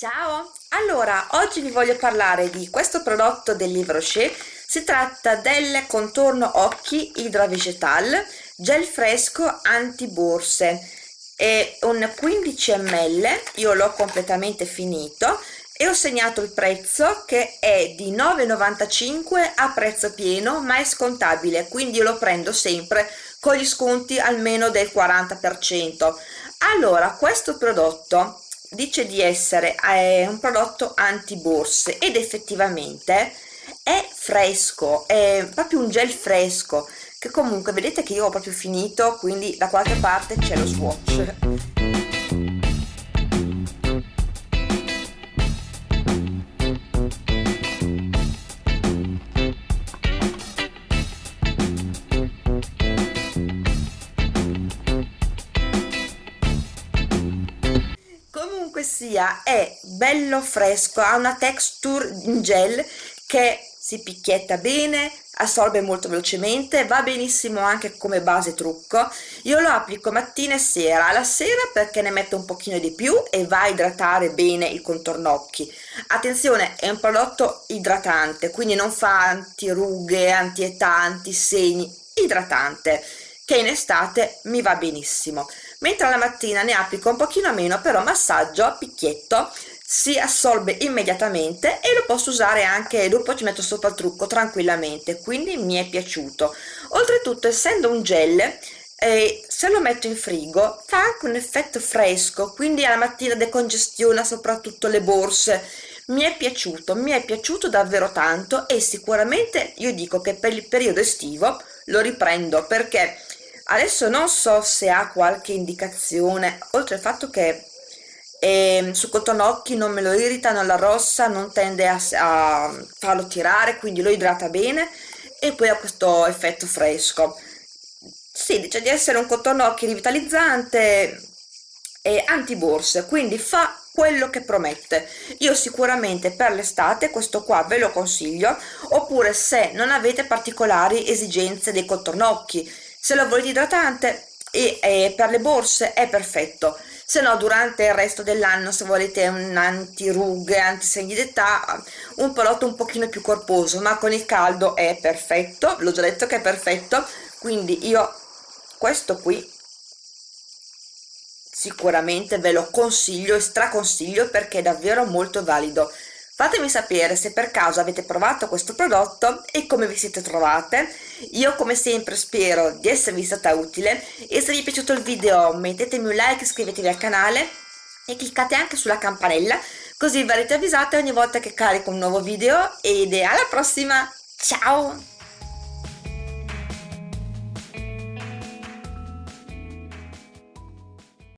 Ciao! Allora, oggi vi voglio parlare di questo prodotto del Livre. Si tratta del contorno occhi Hydra Vegetal gel fresco anti borse. È un 15 ml, io l'ho completamente finito e ho segnato il prezzo che è di 9,95 a prezzo pieno ma è scontabile, quindi io lo prendo sempre con gli sconti almeno del 40%. Allora, questo prodotto dice di essere eh, un prodotto anti borse ed effettivamente è fresco è proprio un gel fresco che comunque vedete che io ho proprio finito quindi da qualche parte c'è lo swatch comunque sia è bello fresco ha una texture in gel che si picchietta bene assorbe molto velocemente va benissimo anche come base trucco. Io lo applico mattina e sera. La sera perché ne metto un pochino di più e va a idratare bene il contorno occhi. Attenzione è un prodotto idratante quindi non fa antirughe antietà antisegni idratante che in estate mi va benissimo. Mentre alla mattina ne applico un pochino meno però massaggio a picchietto si assorbe immediatamente e lo posso usare anche dopo ci metto sopra il trucco tranquillamente. Quindi mi è piaciuto. Oltretutto essendo un gel eh, se lo metto in frigo fa anche un effetto fresco quindi alla mattina decongestiona soprattutto le borse. Mi è piaciuto mi è piaciuto davvero tanto e sicuramente io dico che per il periodo estivo lo riprendo perché adesso non so se ha qualche indicazione oltre al fatto che eh, su cotonocchi non me lo irrita non la rossa non tende a, a farlo tirare quindi lo idrata bene e poi ha questo effetto fresco. Si dice di essere un cotonocchi rivitalizzante e antiborse quindi fa quello che promette. Io sicuramente per l'estate questo qua ve lo consiglio oppure se non avete particolari esigenze dei cotonocchi se lo volete idratante e, e per le borse è perfetto. Se no durante il resto dell'anno se volete un antirughe antisegni d'età un prodotto un pochino più corposo ma con il caldo è perfetto. L'ho già detto che è perfetto. Quindi io questo qui sicuramente ve lo consiglio e straconsiglio perché è davvero molto valido Fatemi sapere se per caso avete provato questo prodotto e come vi siete trovate. Io come sempre spero di esservi stata utile e se vi è piaciuto il video mettetemi un like, iscrivetevi al canale e cliccate anche sulla campanella così verrete avvisate ogni volta che carico un nuovo video ed alla prossima! Ciao!